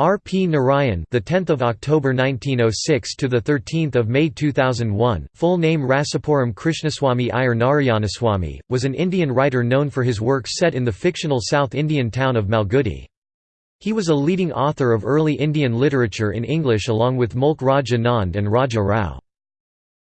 R. K. Narayan, the 10th of October 1906 to the 13th of May 2001, full name Rasipuram Krishnaswamy Iyer Narayanaswamy, was an Indian writer known for his works set in the fictional South Indian town of Malgudi. He was a leading author of early Indian literature in English along with Mulk Raj Anand and Raja Rao.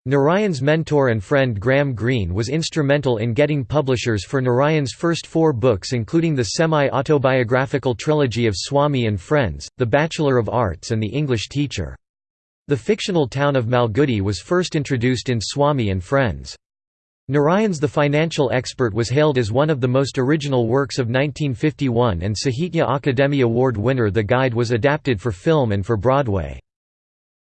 Narayan's mentor and friend Graham Greene was instrumental in getting publishers for Narayan's first four books including the semi-autobiographical trilogy of Swami and Friends, The Bachelor of Arts and The English Teacher. The fictional town of Malgudi was first introduced in Swami and Friends. Narayan's The Financial Expert was hailed as one of the most original works of 1951 and Sahitya Akademi Award winner The Guide was adapted for film and for Broadway.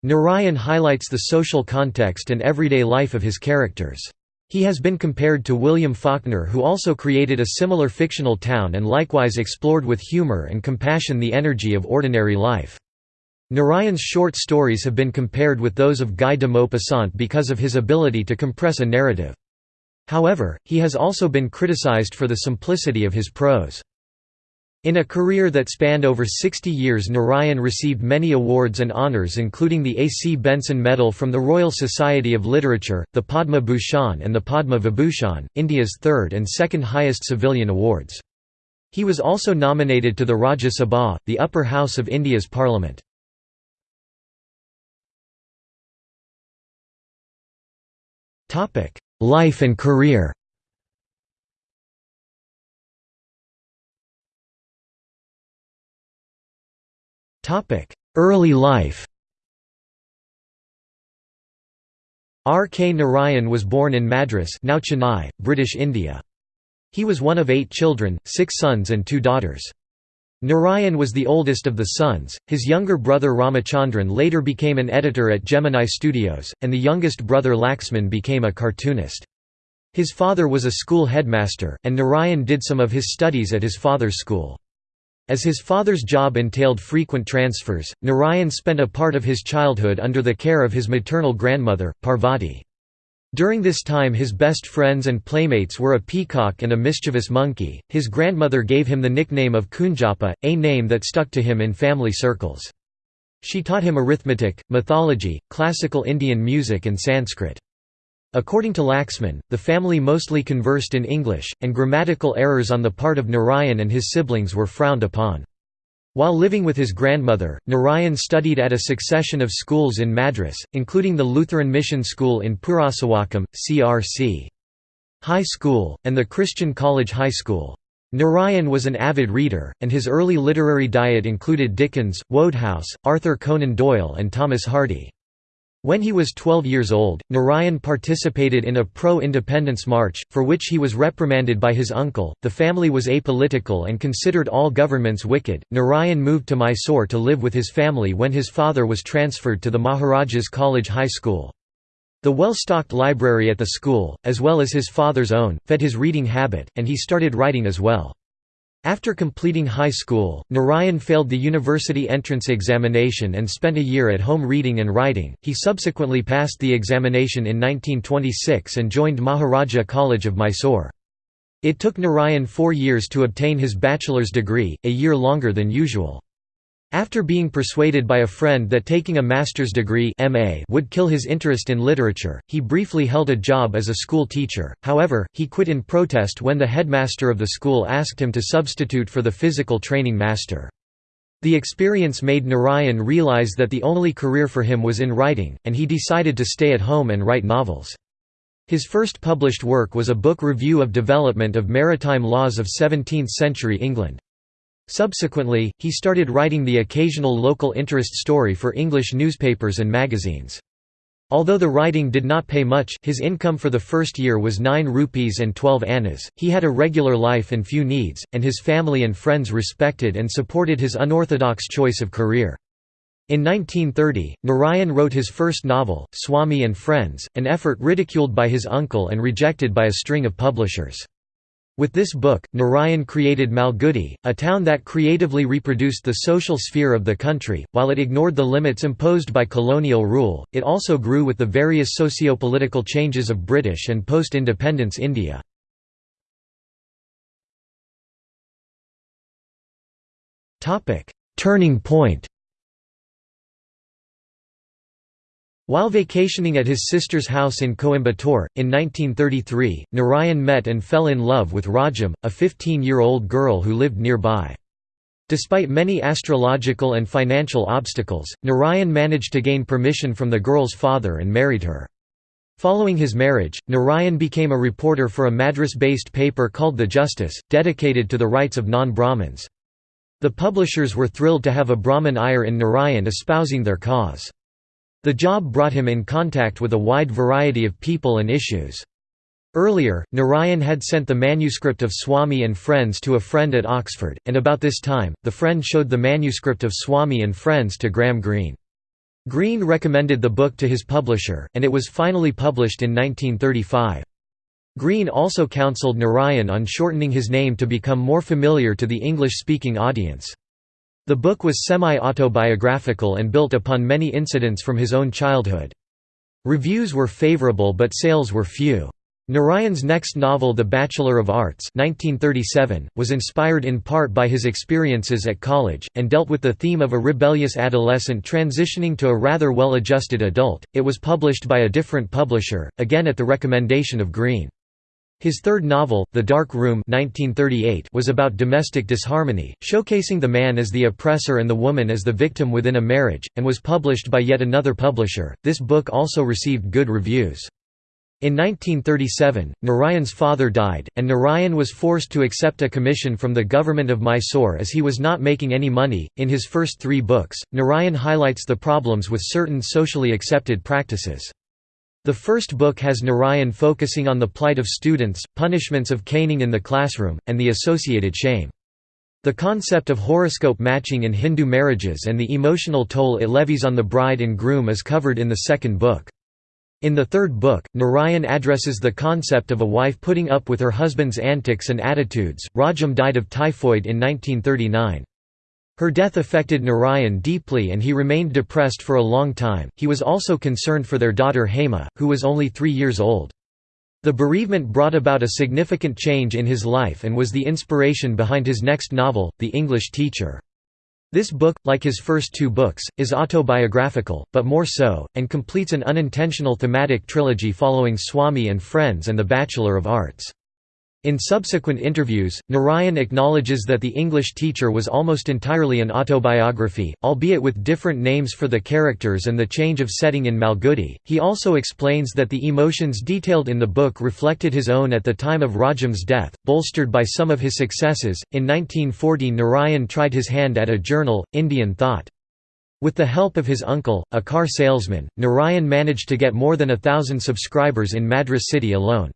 Narayan highlights the social context and everyday life of his characters. He has been compared to William Faulkner who also created a similar fictional town and likewise explored with humor and compassion the energy of ordinary life. Narayan's short stories have been compared with those of Guy de Maupassant because of his ability to compress a narrative. However, he has also been criticized for the simplicity of his prose. In a career that spanned over 60 years Narayan received many awards and honours including the A. C. Benson Medal from the Royal Society of Literature, the Padma Bhushan and the Padma Vibhushan, India's third and second highest civilian awards. He was also nominated to the Rajya Sabha, the upper house of India's parliament. Life and career Early life R. K. Narayan was born in Madras now Chennai, British India. He was one of eight children, six sons and two daughters. Narayan was the oldest of the sons, his younger brother Ramachandran later became an editor at Gemini Studios, and the youngest brother Laxman became a cartoonist. His father was a school headmaster, and Narayan did some of his studies at his father's school. As his father's job entailed frequent transfers, Narayan spent a part of his childhood under the care of his maternal grandmother, Parvati. During this time his best friends and playmates were a peacock and a mischievous monkey. His grandmother gave him the nickname of Kunjappa, a name that stuck to him in family circles. She taught him arithmetic, mythology, classical Indian music and Sanskrit. According to Laxman, the family mostly conversed in English, and grammatical errors on the part of Narayan and his siblings were frowned upon. While living with his grandmother, Narayan studied at a succession of schools in Madras, including the Lutheran Mission School in Purasawalkam, CRC. High School, and the Christian College High School. Narayan was an avid reader, and his early literary diet included Dickens, Wodehouse, Arthur Conan Doyle and Thomas Hardy. When he was 12 years old, Narayan participated in a pro-independence march, for which he was reprimanded by his uncle. The family was apolitical and considered all governments wicked. Narayan moved to Mysore to live with his family when his father was transferred to the Maharajas College High School. The well-stocked library at the school, as well as his father's own, fed his reading habit, and he started writing as well. After completing high school, Narayan failed the university entrance examination and spent a year at home reading and writing. He subsequently passed the examination in 1926 and joined Maharaja College of Mysore. It took Narayan four years to obtain his bachelor's degree, a year longer than usual. After being persuaded by a friend that taking a master's degree MA would kill his interest in literature, he briefly held a job as a school teacher, however, he quit in protest when the headmaster of the school asked him to substitute for the physical training master. The experience made Narayan realize that the only career for him was in writing, and he decided to stay at home and write novels. His first published work was a book review of development of maritime laws of 17th-century England. Subsequently, he started writing the occasional local interest story for English newspapers and magazines. Although the writing did not pay much his income for the first year was 9 rupees and 12 annas, he had a regular life and few needs, and his family and friends respected and supported his unorthodox choice of career. In 1930, Narayan wrote his first novel, Swami and Friends, an effort ridiculed by his uncle and rejected by a string of publishers. With this book, Narayan created Malgudi, a town that creatively reproduced the social sphere of the country. While it ignored the limits imposed by colonial rule, it also grew with the various socio-political changes of British and post-independence India. turning point While vacationing at his sister's house in Coimbatore, in 1933, Narayan met and fell in love with Rajam, a 15-year-old girl who lived nearby. Despite many astrological and financial obstacles, Narayan managed to gain permission from the girl's father and married her. Following his marriage, Narayan became a reporter for a Madras-based paper called The Justice, dedicated to the rights of non-Brahmins. The publishers were thrilled to have a Brahmin Iyer in Narayan espousing their cause. The job brought him in contact with a wide variety of people and issues. Earlier, Narayan had sent the manuscript of Swami and Friends to a friend at Oxford, and about this time, the friend showed the manuscript of Swami and Friends to Graham Greene. Greene recommended the book to his publisher, and it was finally published in 1935. Greene also counseled Narayan on shortening his name to become more familiar to the English-speaking audience. The book was semi-autobiographical and built upon many incidents from his own childhood. Reviews were favorable but sales were few. Narayan's next novel The Bachelor of Arts 1937, was inspired in part by his experiences at college, and dealt with the theme of a rebellious adolescent transitioning to a rather well-adjusted adult. It was published by a different publisher, again at the recommendation of Greene. His third novel, The Dark Room 1938, was about domestic disharmony, showcasing the man as the oppressor and the woman as the victim within a marriage, and was published by yet another publisher. This book also received good reviews. In 1937, Narayan's father died, and Narayan was forced to accept a commission from the government of Mysore as he was not making any money. In his first three books, Narayan highlights the problems with certain socially accepted practices. The first book has Narayan focusing on the plight of students, punishments of caning in the classroom, and the associated shame. The concept of horoscope matching in Hindu marriages and the emotional toll it levies on the bride and groom is covered in the second book. In the third book, Narayan addresses the concept of a wife putting up with her husband's antics and attitudes. Rajam died of typhoid in 1939. Her death affected Narayan deeply and he remained depressed for a long time. He was also concerned for their daughter Hema, who was only three years old. The bereavement brought about a significant change in his life and was the inspiration behind his next novel, The English Teacher. This book, like his first two books, is autobiographical, but more so, and completes an unintentional thematic trilogy following Swami and Friends and The Bachelor of Arts. In subsequent interviews, Narayan acknowledges that The English Teacher was almost entirely an autobiography, albeit with different names for the characters and the change of setting in Malgudi. He also explains that the emotions detailed in the book reflected his own at the time of Rajam's death, bolstered by some of his successes. In 1940, Narayan tried his hand at a journal, Indian Thought. With the help of his uncle, a car salesman, Narayan managed to get more than a thousand subscribers in Madras city alone.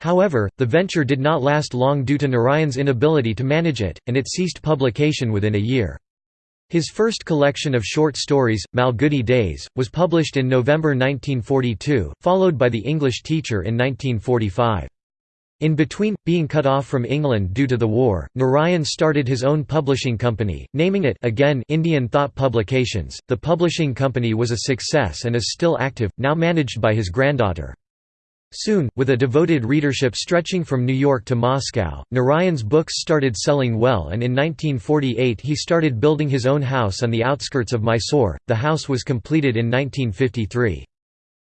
However, the venture did not last long due to Narayan's inability to manage it, and it ceased publication within a year. His first collection of short stories, Malgudi Days, was published in November 1942, followed by The English Teacher in 1945. In between, being cut off from England due to the war, Narayan started his own publishing company, naming it again Indian Thought Publications. The publishing company was a success and is still active, now managed by his granddaughter. Soon, with a devoted readership stretching from New York to Moscow, Narayan's books started selling well and in 1948 he started building his own house on the outskirts of Mysore. The house was completed in 1953.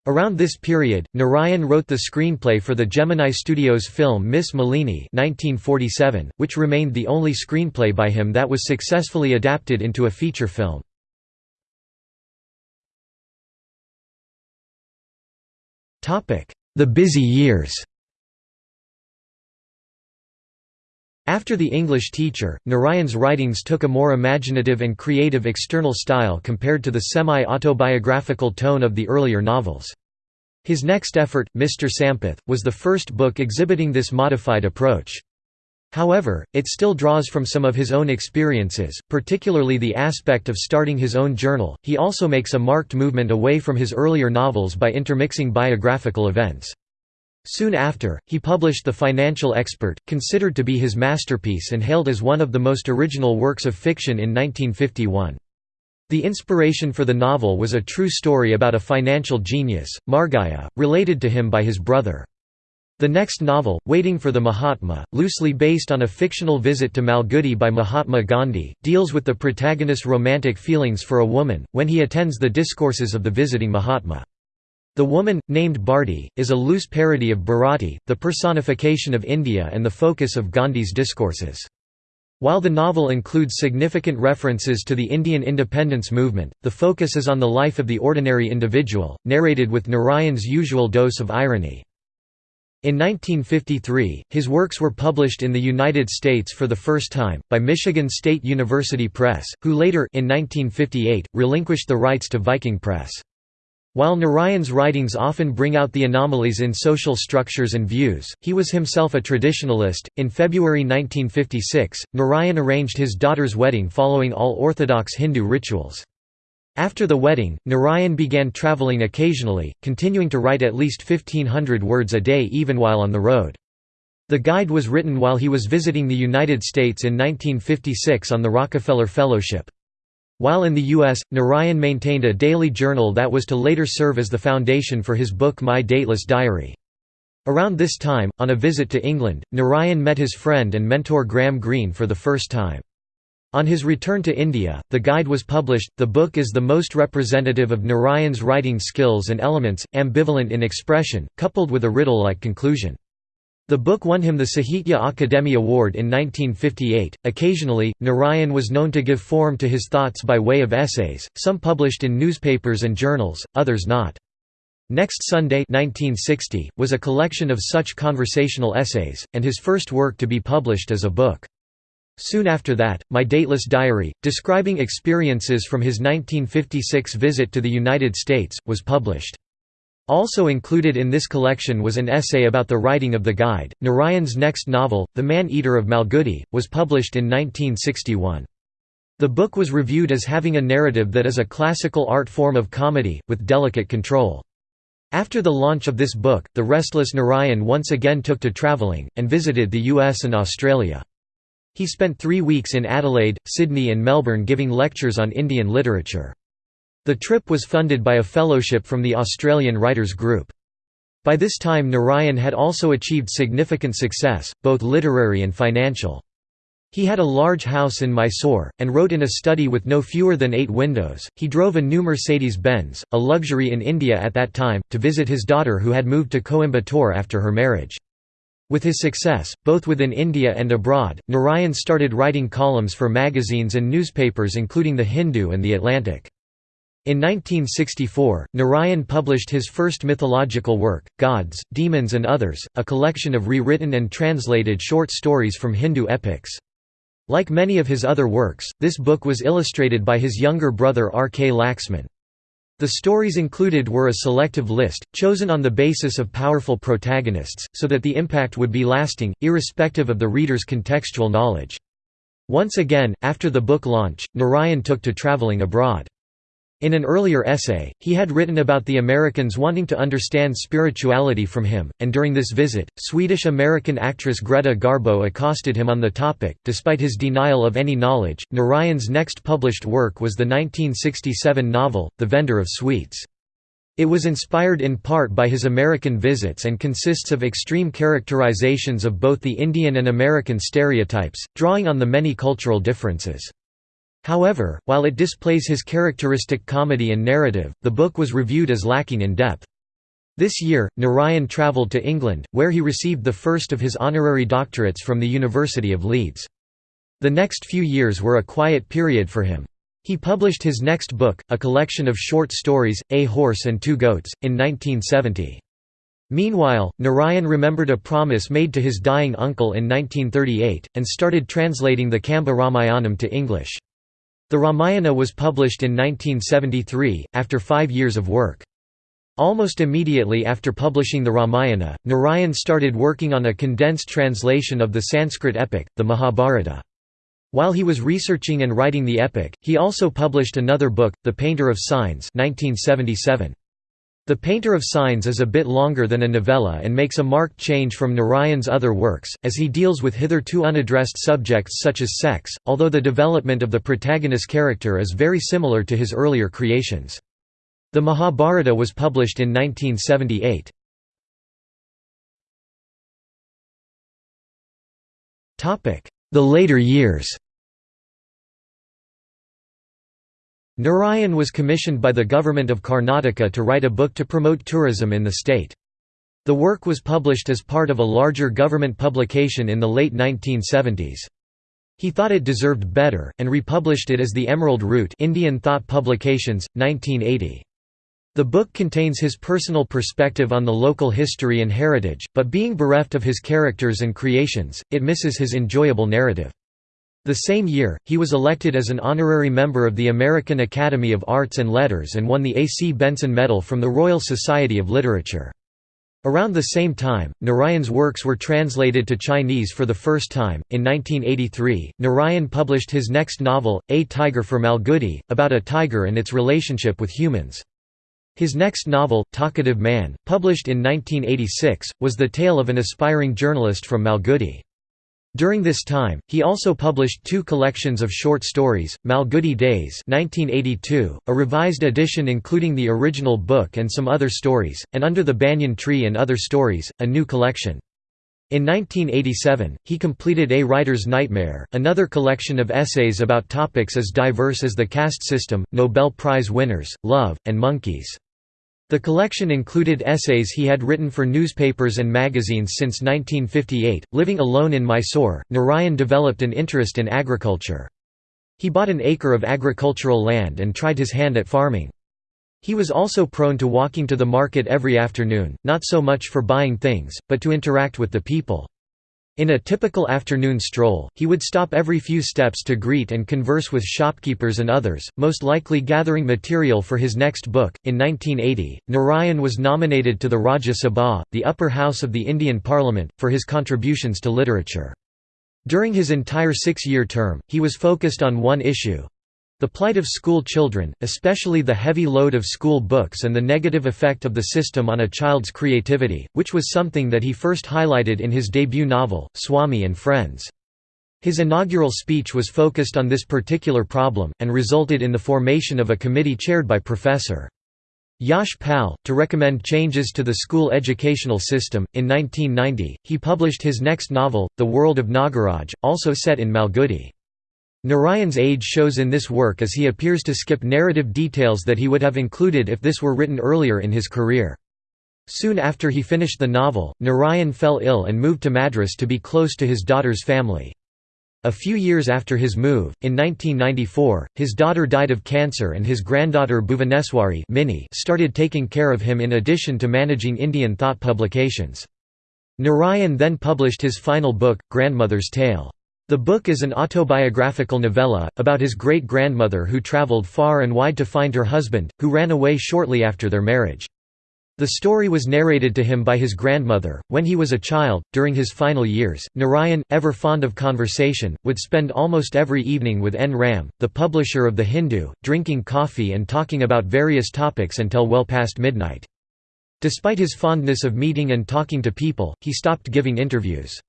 Around this period, Narayan wrote the screenplay for the Gemini Studios film Miss Malini 1947, which remained the only screenplay by him that was successfully adapted into a feature film. The Busy Years After The English Teacher, Narayan's writings took a more imaginative and creative external style compared to the semi-autobiographical tone of the earlier novels. His next effort, Mr. Sampath, was the first book exhibiting this modified approach. However, it still draws from some of his own experiences, particularly the aspect of starting his own journal. He also makes a marked movement away from his earlier novels by intermixing biographical events. Soon after, he published The Financial Expert, considered to be his masterpiece and hailed as one of the most original works of fiction in 1951. The inspiration for the novel was a true story about a financial genius, Margayya, related to him by his brother. The next novel, Waiting for the Mahatma, loosely based on a fictional visit to Malgudi by Mahatma Gandhi, deals with the protagonist's romantic feelings for a woman, when he attends the discourses of the visiting Mahatma. The woman, named Bharti, is a loose parody of Bharati, the personification of India and the focus of Gandhi's discourses. While the novel includes significant references to the Indian independence movement, the focus is on the life of the ordinary individual, narrated with Narayan's usual dose of irony. In 1953, his works were published in the United States for the first time, by Michigan State University Press, who later in 1958, relinquished the rights to Viking Press. While Narayan's writings often bring out the anomalies in social structures and views, he was himself a traditionalist. In February 1956, Narayan arranged his daughter's wedding following all orthodox Hindu rituals. After the wedding, Narayan began traveling occasionally, continuing to write at least 1500 words a day even while on the road. The guide was written while he was visiting the United States in 1956 on the Rockefeller Fellowship. While in the U.S., Narayan maintained a daily journal that was to later serve as the foundation for his book My Dateless Diary. Around this time, on a visit to England, Narayan met his friend and mentor Graham Greene for the first time. On his return to India, the guide was published. The book is the most representative of Narayan's writing skills and elements, ambivalent in expression, coupled with a riddle like conclusion. The book won him the Sahitya Akademi Award in 1958. Occasionally, Narayan was known to give form to his thoughts by way of essays, some published in newspapers and journals, others not. Next Sunday 1960, was a collection of such conversational essays, and his first work to be published as a book. Soon after that, My Dateless Diary, describing experiences from his 1956 visit to the United States, was published. Also included in this collection was an essay about the writing of the guide. Narayan's next novel, The Man-Eater of Malgudi, was published in 1961. The book was reviewed as having a narrative that is a classical art form of comedy, with delicate control. After the launch of this book, the restless Narayan once again took to travelling, and visited the US and Australia. He spent three weeks in Adelaide, Sydney and Melbourne giving lectures on Indian literature. The trip was funded by a fellowship from the Australian Writers Group. By this time Narayan had also achieved significant success, both literary and financial. He had a large house in Mysore, and wrote in a study with no fewer than eight windows. He drove a new Mercedes Benz, a luxury in India at that time, to visit his daughter who had moved to Coimbatore after her marriage. With his success, both within India and abroad, Narayan started writing columns for magazines and newspapers including The Hindu and The Atlantic. In 1964, Narayan published his first mythological work, Gods, Demons and Others, a collection of rewritten and translated short stories from Hindu epics. Like many of his other works, this book was illustrated by his younger brother R. K. Laxman. The stories included were a selective list, chosen on the basis of powerful protagonists, so that the impact would be lasting, irrespective of the reader's contextual knowledge. Once again, after the book launch, Narayan took to travelling abroad. In an earlier essay, he had written about the Americans wanting to understand spirituality from him, and during this visit, Swedish-American actress Greta Garbo accosted him on the topic. Despite his denial of any knowledge, Narayan's next published work was the 1967 novel, The Vendor of Sweets. It was inspired in part by his American visits and consists of extreme characterizations of both the Indian and American stereotypes, drawing on the many cultural differences. However, while it displays his characteristic comedy and narrative, the book was reviewed as lacking in depth. This year, Narayan travelled to England, where he received the first of his honorary doctorates from the University of Leeds. The next few years were a quiet period for him. He published his next book, a collection of short stories, A Horse and Two Goats, in 1970. Meanwhile, Narayan remembered a promise made to his dying uncle in 1938, and started translating the Kamba Ramayanam to English. The Ramayana was published in 1973, after five years of work. Almost immediately after publishing the Ramayana, Narayan started working on a condensed translation of the Sanskrit epic, the Mahabharata. While he was researching and writing the epic, he also published another book, The Painter of Signs 1977. The Painter of Signs is a bit longer than a novella and makes a marked change from Narayan's other works, as he deals with hitherto unaddressed subjects such as sex, although the development of the protagonist character is very similar to his earlier creations. The Mahabharata was published in 1978. The later years Narayan was commissioned by the government of Karnataka to write a book to promote tourism in the state. The work was published as part of a larger government publication in the late 1970s. He thought it deserved better, and republished it as the Emerald Route Indian Thought Publications, 1980. The book contains his personal perspective on the local history and heritage, but being bereft of his characters and creations, it misses his enjoyable narrative. The same year, he was elected as an honorary member of the American Academy of Arts and Letters and won the A. C. Benson Medal from the Royal Society of Literature. Around the same time, Narayan's works were translated to Chinese for the first time. In 1983, Narayan published his next novel, A Tiger for Malgudi, about a tiger and its relationship with humans. His next novel, Talkative Man, published in 1986, was the tale of an aspiring journalist from Malgudi. During this time, he also published two collections of short stories, Malgudi Days 1982, a revised edition including the original book and some other stories, and Under the Banyan Tree and Other Stories, a new collection. In 1987, he completed A Writer's Nightmare, another collection of essays about topics as diverse as the caste system, Nobel Prize winners, love, and monkeys. The collection included essays he had written for newspapers and magazines since 1958. Living alone in Mysore, Narayan developed an interest in agriculture. He bought an acre of agricultural land and tried his hand at farming. He was also prone to walking to the market every afternoon, not so much for buying things, but to interact with the people. In a typical afternoon stroll, he would stop every few steps to greet and converse with shopkeepers and others, most likely gathering material for his next book. In 1980, Narayan was nominated to the Rajya Sabha, the upper house of the Indian Parliament, for his contributions to literature. During his entire six year term, he was focused on one issue the plight of school children, especially the heavy load of school books and the negative effect of the system on a child's creativity, which was something that he first highlighted in his debut novel, Swami and Friends. His inaugural speech was focused on this particular problem, and resulted in the formation of a committee chaired by Professor. Yash Pal, to recommend changes to the school educational system. In 1990, he published his next novel, The World of Nagaraj, also set in Malgudi. Narayan's age shows in this work as he appears to skip narrative details that he would have included if this were written earlier in his career. Soon after he finished the novel, Narayan fell ill and moved to Madras to be close to his daughter's family. A few years after his move, in 1994, his daughter died of cancer and his granddaughter Bhuvaneswari started taking care of him in addition to managing Indian thought publications. Narayan then published his final book, Grandmother's Tale. The book is an autobiographical novella, about his great-grandmother who travelled far and wide to find her husband, who ran away shortly after their marriage. The story was narrated to him by his grandmother. When he was a child, during his final years, Narayan, ever fond of conversation, would spend almost every evening with N. Ram, the publisher of The Hindu, drinking coffee and talking about various topics until well past midnight. Despite his fondness of meeting and talking to people, he stopped giving interviews.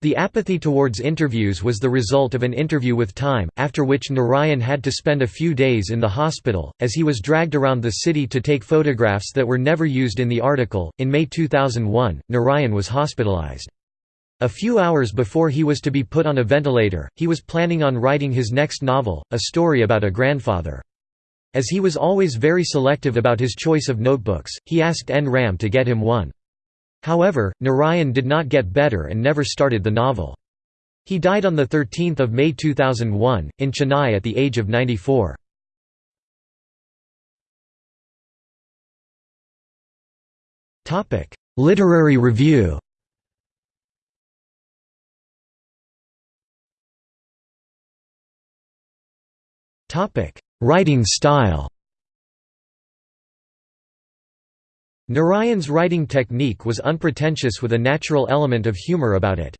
The apathy towards interviews was the result of an interview with Time, after which Narayan had to spend a few days in the hospital, as he was dragged around the city to take photographs that were never used in the article. In May 2001, Narayan was hospitalized. A few hours before he was to be put on a ventilator, he was planning on writing his next novel, a story about a grandfather. As he was always very selective about his choice of notebooks, he asked N. Ram to get him one. However, Narayan did not get better and never started the novel. He died on 13 May 2001, in Chennai at the age of 94. Literary review Writing style Narayan's writing technique was unpretentious with a natural element of humor about it.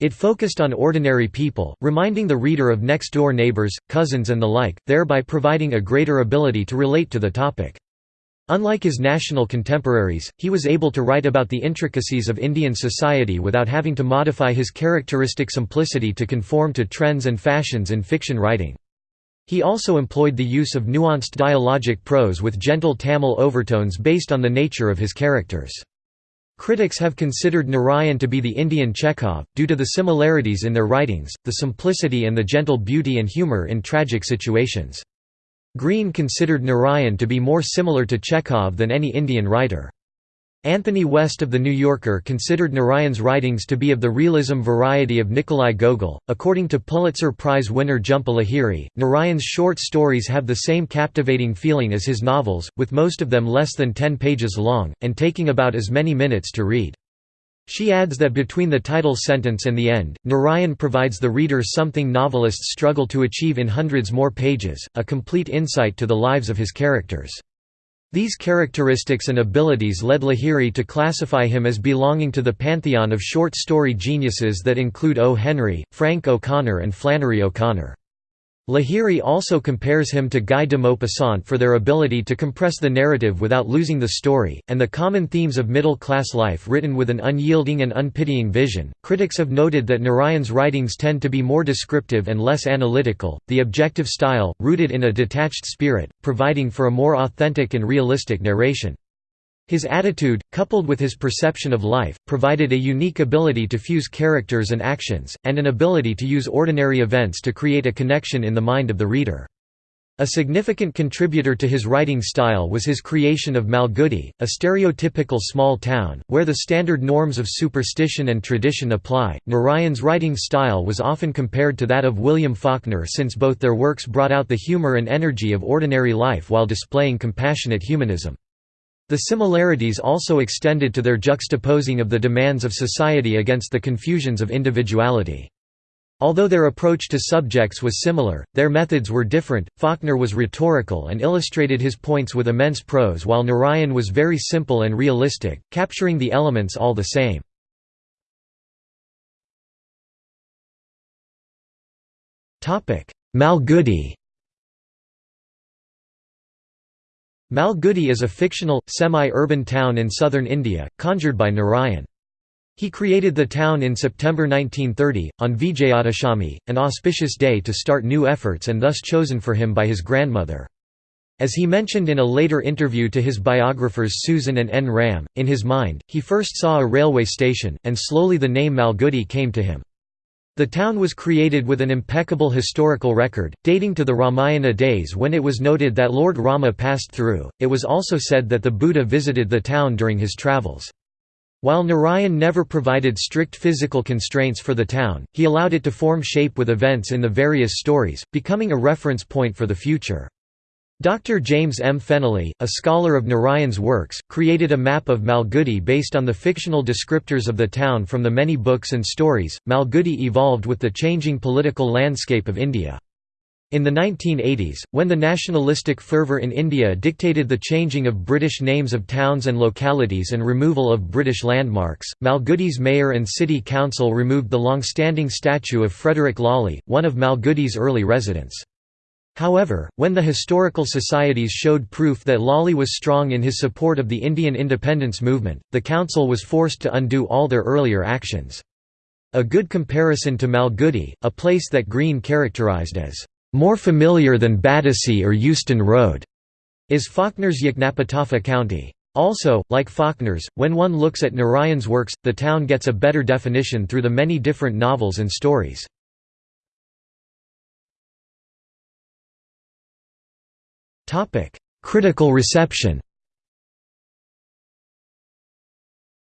It focused on ordinary people, reminding the reader of next-door neighbors, cousins and the like, thereby providing a greater ability to relate to the topic. Unlike his national contemporaries, he was able to write about the intricacies of Indian society without having to modify his characteristic simplicity to conform to trends and fashions in fiction writing. He also employed the use of nuanced dialogic prose with gentle Tamil overtones based on the nature of his characters. Critics have considered Narayan to be the Indian Chekhov, due to the similarities in their writings, the simplicity and the gentle beauty and humour in tragic situations. Greene considered Narayan to be more similar to Chekhov than any Indian writer. Anthony West of The New Yorker considered Narayan's writings to be of the realism variety of Nikolai Gogol. According to Pulitzer Prize winner Jhumpa Lahiri, Narayan's short stories have the same captivating feeling as his novels, with most of them less than 10 pages long, and taking about as many minutes to read. She adds that between the title sentence and the end, Narayan provides the reader something novelists struggle to achieve in hundreds more pages, a complete insight to the lives of his characters. These characteristics and abilities led Lahiri to classify him as belonging to the pantheon of short story geniuses that include O. Henry, Frank O'Connor and Flannery O'Connor. Lahiri also compares him to Guy de Maupassant for their ability to compress the narrative without losing the story, and the common themes of middle class life written with an unyielding and unpitying vision. Critics have noted that Narayan's writings tend to be more descriptive and less analytical, the objective style, rooted in a detached spirit, providing for a more authentic and realistic narration. His attitude, coupled with his perception of life, provided a unique ability to fuse characters and actions, and an ability to use ordinary events to create a connection in the mind of the reader. A significant contributor to his writing style was his creation of Malgudi, a stereotypical small town, where the standard norms of superstition and tradition apply. Narayan's writing style was often compared to that of William Faulkner since both their works brought out the humor and energy of ordinary life while displaying compassionate humanism. The similarities also extended to their juxtaposing of the demands of society against the confusions of individuality. Although their approach to subjects was similar, their methods were different. Faulkner was rhetorical and illustrated his points with immense prose, while Narayan was very simple and realistic, capturing the elements all the same. Malgudi Malgudi is a fictional, semi-urban town in southern India, conjured by Narayan. He created the town in September 1930, on Vijayadashami, an auspicious day to start new efforts and thus chosen for him by his grandmother. As he mentioned in a later interview to his biographers Susan and N. Ram, in his mind, he first saw a railway station, and slowly the name Malgudi came to him. The town was created with an impeccable historical record, dating to the Ramayana days when it was noted that Lord Rama passed through. It was also said that the Buddha visited the town during his travels. While Narayan never provided strict physical constraints for the town, he allowed it to form shape with events in the various stories, becoming a reference point for the future. Dr. James M. Fennelly, a scholar of Narayan's works, created a map of Malgudi based on the fictional descriptors of the town from the many books and stories. Malgudi evolved with the changing political landscape of India. In the 1980s, when the nationalistic fervour in India dictated the changing of British names of towns and localities and removal of British landmarks, Malgudi's mayor and city council removed the long-standing statue of Frederick Lawley, one of Malgudi's early residents. However, when the historical societies showed proof that Lawley was strong in his support of the Indian independence movement, the council was forced to undo all their earlier actions. A good comparison to Malgudi, a place that Greene characterized as, "...more familiar than Battersea or Euston Road", is Faulkner's Yoknapatawpha County. Also, like Faulkner's, when one looks at Narayan's works, the town gets a better definition through the many different novels and stories. Critical reception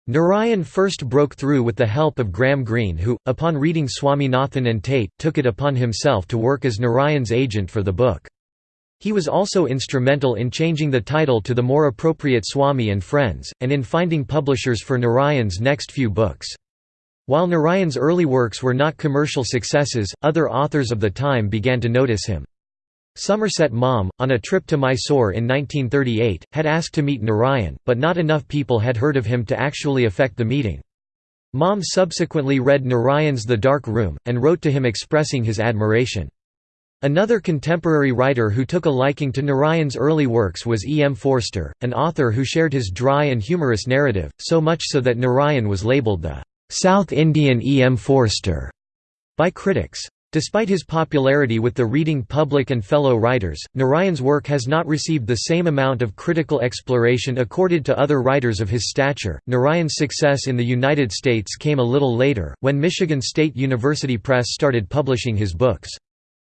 Narayan first broke through with the help of Graham Greene who, upon reading Swaminathan and Tate, took it upon himself to work as Narayan's agent for the book. He was also instrumental in changing the title to the more appropriate Swami and Friends, and in finding publishers for Narayan's next few books. While Narayan's early works were not commercial successes, other authors of the time began to notice him. Somerset Maugham, on a trip to Mysore in 1938, had asked to meet Narayan, but not enough people had heard of him to actually effect the meeting. Maugham subsequently read Narayan's The Dark Room, and wrote to him expressing his admiration. Another contemporary writer who took a liking to Narayan's early works was E. M. Forster, an author who shared his dry and humorous narrative, so much so that Narayan was labeled the "'South Indian E. M. Forster' by critics. Despite his popularity with the reading public and fellow writers, Narayan's work has not received the same amount of critical exploration accorded to other writers of his stature. Narayan's success in the United States came a little later, when Michigan State University Press started publishing his books.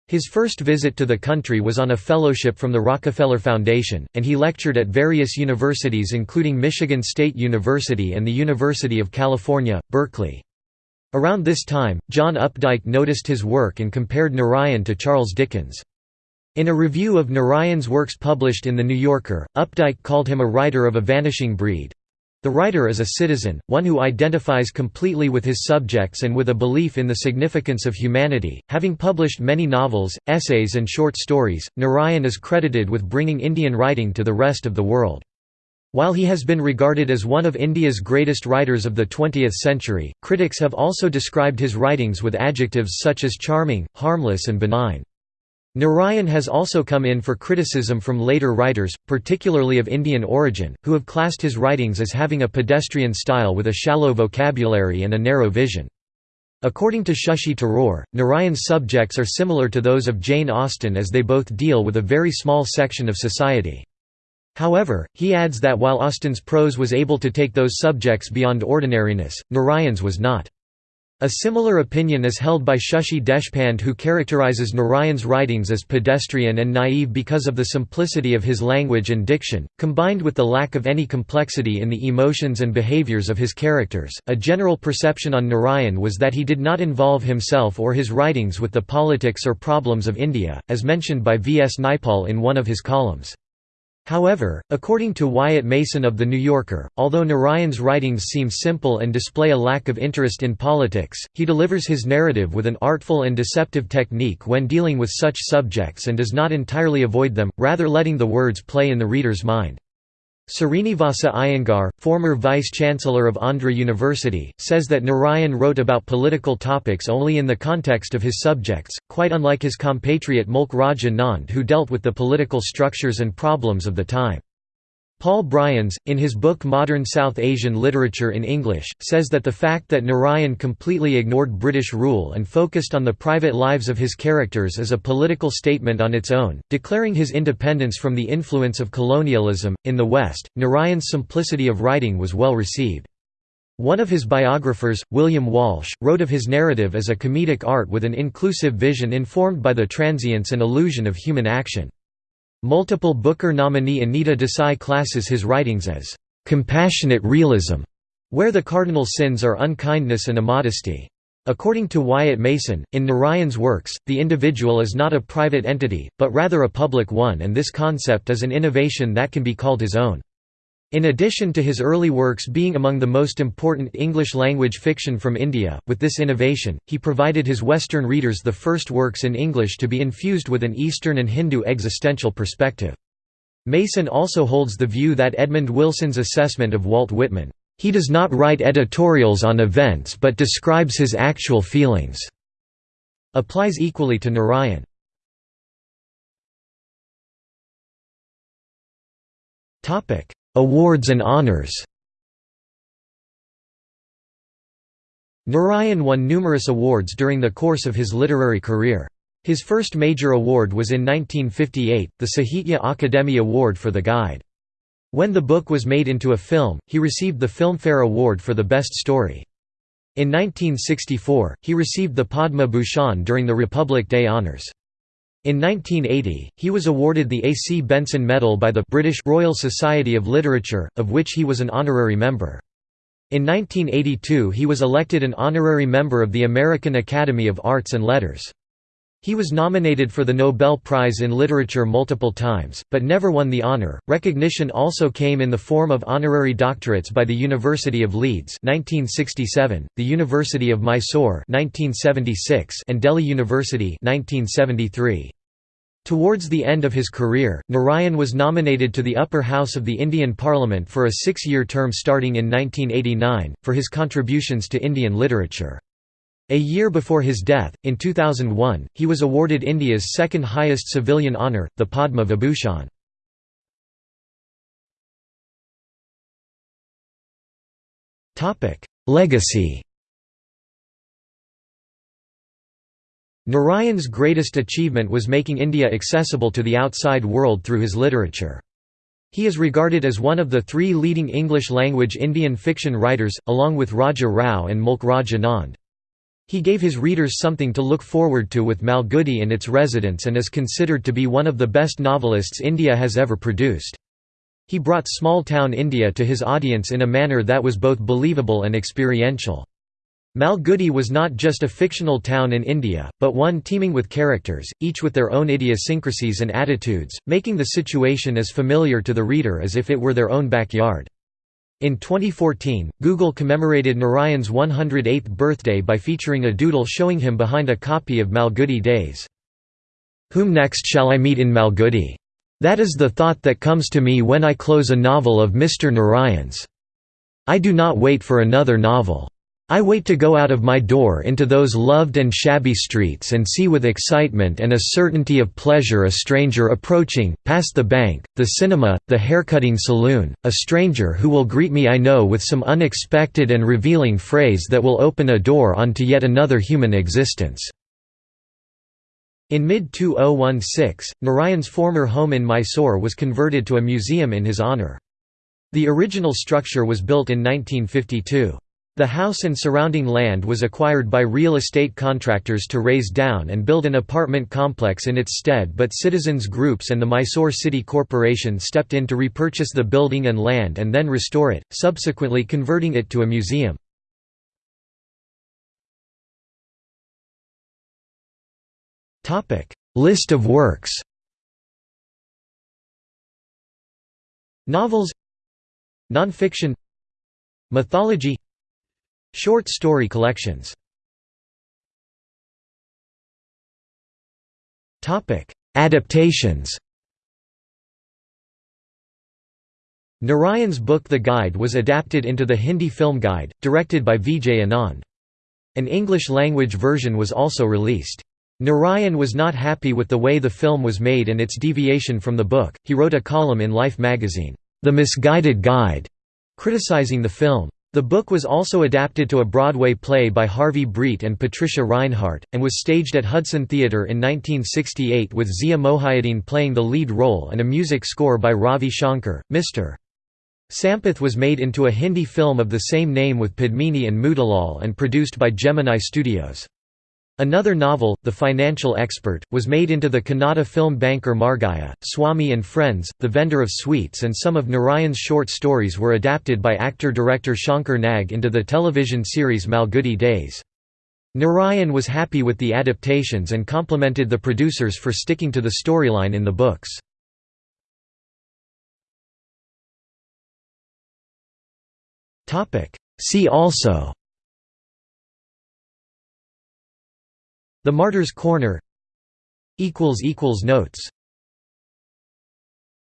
His first visit to the country was on a fellowship from the Rockefeller Foundation, and he lectured at various universities including Michigan State University and the University of California, Berkeley. Around this time, John Updike noticed his work and compared Narayan to Charles Dickens. In a review of Narayan's works published in The New Yorker, Updike called him a writer of a vanishing breed. The writer is a citizen, one who identifies completely with his subjects and with a belief in the significance of humanity. Having published many novels, essays, and short stories, Narayan is credited with bringing Indian writing to the rest of the world. While he has been regarded as one of India's greatest writers of the 20th century, critics have also described his writings with adjectives such as charming, harmless and benign. Narayan has also come in for criticism from later writers, particularly of Indian origin, who have classed his writings as having a pedestrian style with a shallow vocabulary and a narrow vision. According to Shashi Tharoor, Narayan's subjects are similar to those of Jane Austen as they both deal with a very small section of society. However, he adds that while Austen's prose was able to take those subjects beyond ordinariness, Narayan's was not. A similar opinion is held by Shashi Deshpande who characterizes Narayan's writings as pedestrian and naive because of the simplicity of his language and diction, combined with the lack of any complexity in the emotions and behaviors of his characters. A general perception on Narayan was that he did not involve himself or his writings with the politics or problems of India, as mentioned by V. S. Naipaul in one of his columns. However, according to Wyatt Mason of The New Yorker, although Narayan's writings seem simple and display a lack of interest in politics, he delivers his narrative with an artful and deceptive technique when dealing with such subjects and does not entirely avoid them, rather letting the words play in the reader's mind. Srinivasa Iyengar, former vice-chancellor of Andhra University, says that Narayan wrote about political topics only in the context of his subjects, quite unlike his compatriot Mulk Raj Anand who dealt with the political structures and problems of the time. Paul Brians, in his book Modern South Asian Literature in English, says that the fact that Narayan completely ignored British rule and focused on the private lives of his characters is a political statement on its own, declaring his independence from the influence of colonialism. In the West, Narayan's simplicity of writing was well received. One of his biographers, William Walsh, wrote of his narrative as a comedic art with an inclusive vision informed by the transience and illusion of human action. Multiple Booker nominee Anita Desai classes his writings as compassionate realism, where the cardinal sins are unkindness and immodesty. According to Wyatt Mason, in Narayan's works, the individual is not a private entity, but rather a public one and this concept is an innovation that can be called his own. In addition to his early works being among the most important English-language fiction from India, with this innovation, he provided his Western readers the first works in English to be infused with an Eastern and Hindu existential perspective. Mason also holds the view that Edmund Wilson's assessment of Walt Whitman, "...he does not write editorials on events but describes his actual feelings," applies equally to Narayan. Topic Awards and honors Narayan won numerous awards during the course of his literary career. His first major award was in 1958, the Sahitya Akademi Award for The Guide. When the book was made into a film, he received the Filmfare Award for the Best Story. In 1964, he received the Padma Bhushan during the Republic Day Honours. In 1980, he was awarded the A. C. Benson Medal by the British Royal Society of Literature, of which he was an honorary member. In 1982 he was elected an honorary member of the American Academy of Arts and Letters. He was nominated for the Nobel Prize in Literature multiple times, but never won the honor. Recognition also came in the form of honorary doctorates by the University of Leeds (1967), the University of Mysore (1976), and Delhi University (1973). Towards the end of his career, Narayan was nominated to the upper house of the Indian Parliament for a six-year term starting in 1989, for his contributions to Indian literature. A year before his death, in 2001, he was awarded India's second highest civilian honour, the Padma Vibhushan. Legacy Narayan's greatest achievement was making India accessible to the outside world through his literature. He is regarded as one of the three leading English-language Indian fiction writers, along with Raja Rao and Mulk Raj Anand. He gave his readers something to look forward to with Malgudi and its residents and is considered to be one of the best novelists India has ever produced. He brought small-town India to his audience in a manner that was both believable and experiential. Malgudi was not just a fictional town in India, but one teeming with characters, each with their own idiosyncrasies and attitudes, making the situation as familiar to the reader as if it were their own backyard. In 2014, Google commemorated Narayan's 108th birthday by featuring a doodle showing him behind a copy of Malgudi Days. Whom next shall I meet in Malgudi? That is the thought that comes to me when I close a novel of Mr. Narayan's. I do not wait for another novel. I wait to go out of my door into those loved and shabby streets and see with excitement and a certainty of pleasure a stranger approaching, past the bank, the cinema, the haircutting saloon, a stranger who will greet me I know with some unexpected and revealing phrase that will open a door onto yet another human existence." In mid-2016, Narayan's former home in Mysore was converted to a museum in his honour. The original structure was built in 1952. The house and surrounding land was acquired by real estate contractors to raise down and build an apartment complex in its stead but citizens groups and the Mysore City Corporation stepped in to repurchase the building and land and then restore it, subsequently converting it to a museum. List of works Novels Nonfiction Mythology Short story collections Adaptations Narayan's book The Guide was adapted into the Hindi film Guide, directed by Vijay Anand. An English-language version was also released. Narayan was not happy with the way the film was made and its deviation from the book. He wrote a column in Life magazine, The Misguided Guide, criticizing the film. The book was also adapted to a Broadway play by Harvey Breit and Patricia Rinehart, and was staged at Hudson Theatre in 1968 with Zia Mohiuddin playing the lead role and a music score by Ravi Shankar. Mr. Sampath was made into a Hindi film of the same name with Padmini and Motilal and produced by Gemini Studios. Another novel, The Financial Expert, was made into the Kannada film Banker Margayya, Swami and Friends, The Vendor of Sweets and some of Narayan's short stories were adapted by actor-director Shankar Nag into the television series Malgudi Days. Narayan was happy with the adaptations and complimented the producers for sticking to the storyline in the books. See also the Martyr's Corner. Notes